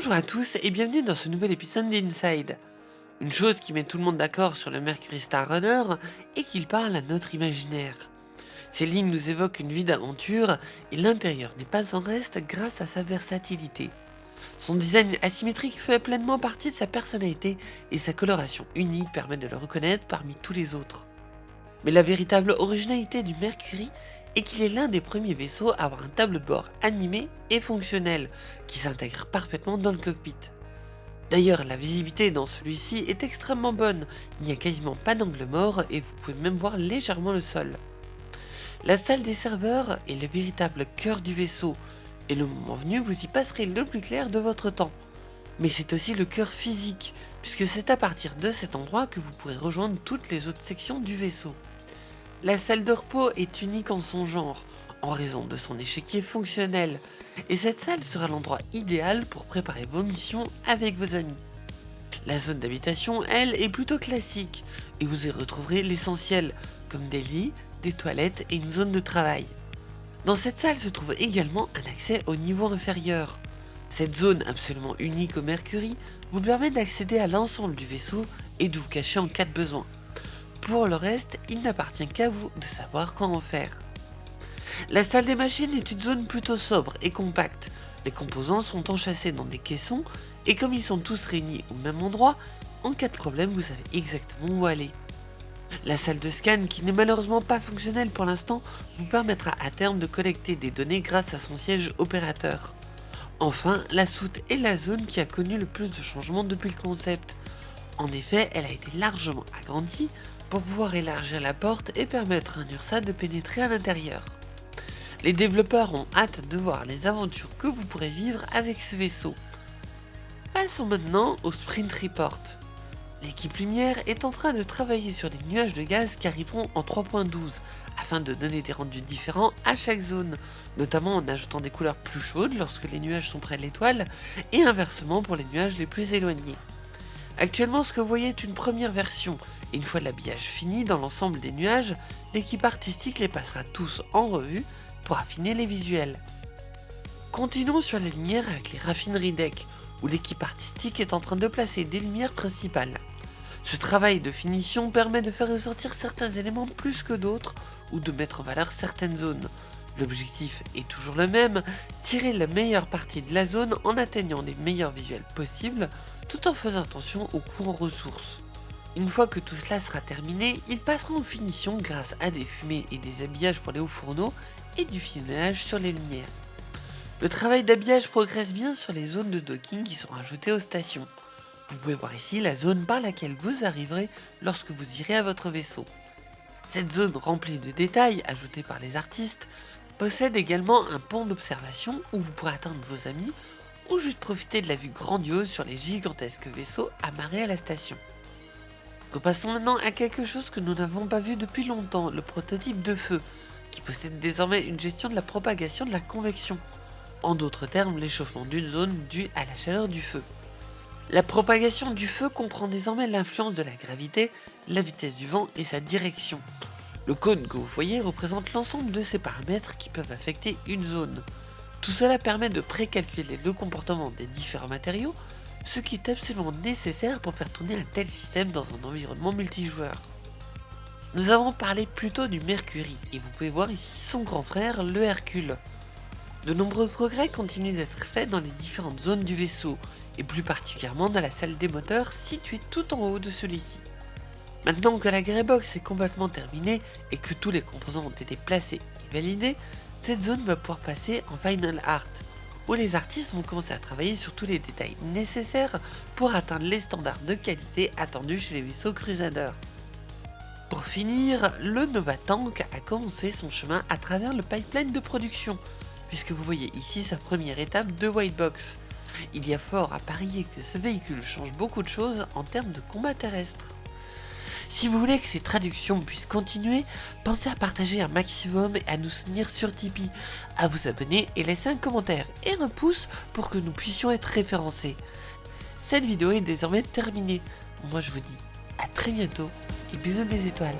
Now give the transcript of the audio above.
Bonjour à tous et bienvenue dans ce nouvel épisode d'Inside. Une chose qui met tout le monde d'accord sur le Mercury Star Runner est qu'il parle à notre imaginaire. Ces lignes nous évoquent une vie d'aventure et l'intérieur n'est pas en reste grâce à sa versatilité. Son design asymétrique fait pleinement partie de sa personnalité et sa coloration unique permet de le reconnaître parmi tous les autres. Mais la véritable originalité du Mercury est qu'il est l'un des premiers vaisseaux à avoir un tableau de bord animé et fonctionnel, qui s'intègre parfaitement dans le cockpit. D'ailleurs, la visibilité dans celui-ci est extrêmement bonne, il n'y a quasiment pas d'angle mort et vous pouvez même voir légèrement le sol. La salle des serveurs est le véritable cœur du vaisseau, et le moment venu vous y passerez le plus clair de votre temps. Mais c'est aussi le cœur physique, puisque c'est à partir de cet endroit que vous pourrez rejoindre toutes les autres sections du vaisseau. La salle de repos est unique en son genre, en raison de son échiquier fonctionnel, et cette salle sera l'endroit idéal pour préparer vos missions avec vos amis. La zone d'habitation, elle, est plutôt classique, et vous y retrouverez l'essentiel, comme des lits, des toilettes et une zone de travail. Dans cette salle se trouve également un accès au niveau inférieur. Cette zone absolument unique au Mercury vous permet d'accéder à l'ensemble du vaisseau et de vous cacher en cas de besoin. Pour le reste, il n'appartient qu'à vous de savoir quoi en faire. La salle des machines est une zone plutôt sobre et compacte. Les composants sont enchâssés dans des caissons et comme ils sont tous réunis au même endroit, en cas de problème vous savez exactement où aller. La salle de scan, qui n'est malheureusement pas fonctionnelle pour l'instant, vous permettra à terme de collecter des données grâce à son siège opérateur. Enfin, la soute est la zone qui a connu le plus de changements depuis le concept. En effet, elle a été largement agrandie pour pouvoir élargir la porte et permettre à un URSA de pénétrer à l'intérieur. Les développeurs ont hâte de voir les aventures que vous pourrez vivre avec ce vaisseau. Passons maintenant au Sprint Report. L'équipe Lumière est en train de travailler sur des nuages de gaz qui arriveront en 3.12 afin de donner des rendus différents à chaque zone, notamment en ajoutant des couleurs plus chaudes lorsque les nuages sont près de l'étoile et inversement pour les nuages les plus éloignés. Actuellement ce que vous voyez est une première version une fois l'habillage fini dans l'ensemble des nuages, l'équipe artistique les passera tous en revue pour affiner les visuels. Continuons sur les lumières avec les raffineries deck, où l'équipe artistique est en train de placer des lumières principales. Ce travail de finition permet de faire ressortir certains éléments plus que d'autres, ou de mettre en valeur certaines zones. L'objectif est toujours le même, tirer la meilleure partie de la zone en atteignant les meilleurs visuels possibles, tout en faisant attention aux coûts en ressources. Une fois que tout cela sera terminé, ils passeront en finition grâce à des fumées et des habillages pour les hauts fourneaux et du filmage sur les lumières. Le travail d'habillage progresse bien sur les zones de docking qui sont ajoutées aux stations. Vous pouvez voir ici la zone par laquelle vous arriverez lorsque vous irez à votre vaisseau. Cette zone remplie de détails ajoutés par les artistes possède également un pont d'observation où vous pourrez atteindre vos amis ou juste profiter de la vue grandiose sur les gigantesques vaisseaux amarrés à la station. Repassons maintenant à quelque chose que nous n'avons pas vu depuis longtemps, le prototype de feu, qui possède désormais une gestion de la propagation de la convection. En d'autres termes, l'échauffement d'une zone due à la chaleur du feu. La propagation du feu comprend désormais l'influence de la gravité, la vitesse du vent et sa direction. Le cône que vous voyez représente l'ensemble de ces paramètres qui peuvent affecter une zone. Tout cela permet de précalculer le comportement des différents matériaux ce qui est absolument nécessaire pour faire tourner un tel système dans un environnement multijoueur. Nous avons parlé plutôt du Mercury, et vous pouvez voir ici son grand frère, le Hercule. De nombreux progrès continuent d'être faits dans les différentes zones du vaisseau, et plus particulièrement dans la salle des moteurs située tout en haut de celui-ci. Maintenant que la Greybox est complètement terminée et que tous les composants ont été placés et validés, cette zone va pouvoir passer en Final Art, où les artistes vont commencer à travailler sur tous les détails nécessaires pour atteindre les standards de qualité attendus chez les vaisseaux Crusader. Pour finir, le Nova Tank a commencé son chemin à travers le pipeline de production, puisque vous voyez ici sa première étape de White Box. Il y a fort à parier que ce véhicule change beaucoup de choses en termes de combat terrestre. Si vous voulez que ces traductions puissent continuer, pensez à partager un maximum et à nous soutenir sur Tipeee, à vous abonner et laisser un commentaire et un pouce pour que nous puissions être référencés. Cette vidéo est désormais terminée. Moi je vous dis à très bientôt et bisous des étoiles.